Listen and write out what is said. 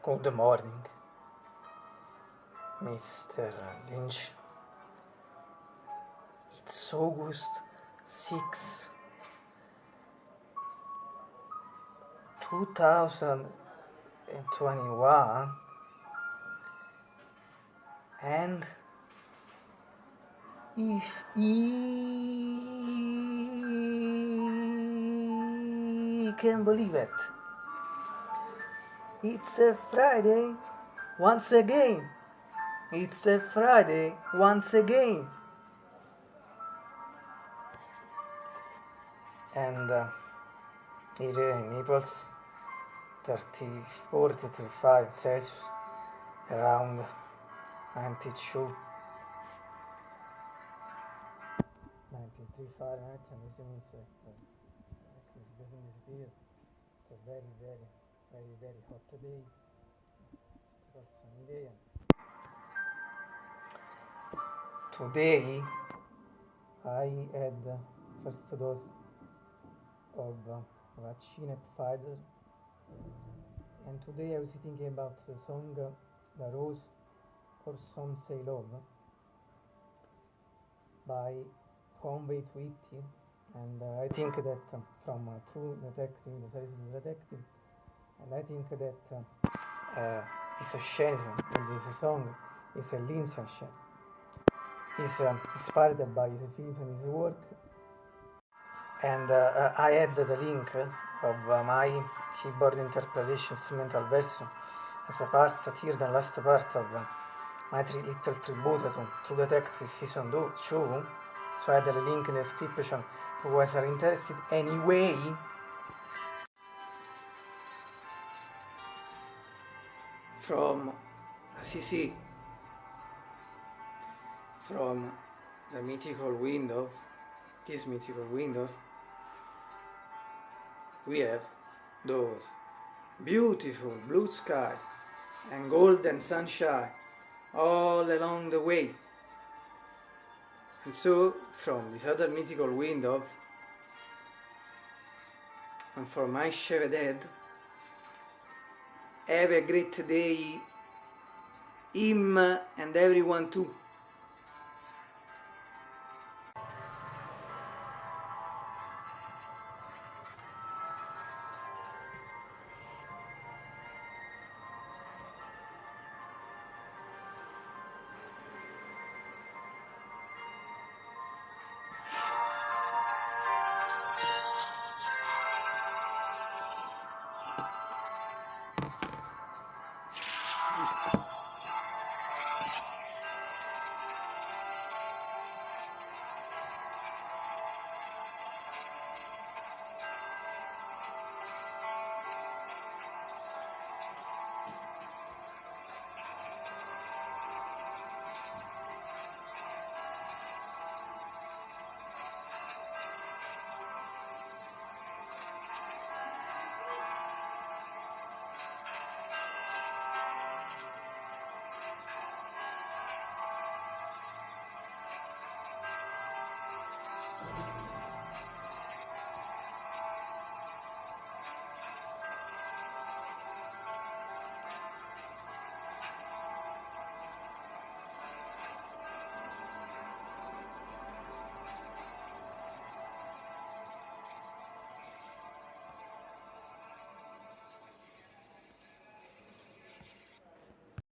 Good morning, Mr. Lynch. It's August 6, 2021, and if you can believe it, it's a Friday once again. It's a Friday once again. And uh, here in Naples, 34 to 35 Celsius, around 92. 93 Fahrenheit, and this means that uh, it doesn't disappear. It's a very, very, very, very hot day. It's a sunny day. Today, I had the first dose of uh, vaccine Pfizer, and today I was thinking about the song uh, "The Rose for Some Say Love" by Conway Twitty, and uh, I think that uh, from uh, True Detective, the series Detective, and I think that uh, it's a in this song is a Lindsay. Is uh, inspired by his film and his work, and uh, I add the link of uh, my keyboard interpretation instrumental version as a part here, the last part of uh, my tri- little tribute to True Detective season 2. So I add the link in the description for those are interested. Anyway, from ah, CC, from the mythical window, this mythical window, we have those beautiful blue skies and golden sunshine all along the way. And so, from this other mythical window, and for my shaved head, have a great day, him and everyone too.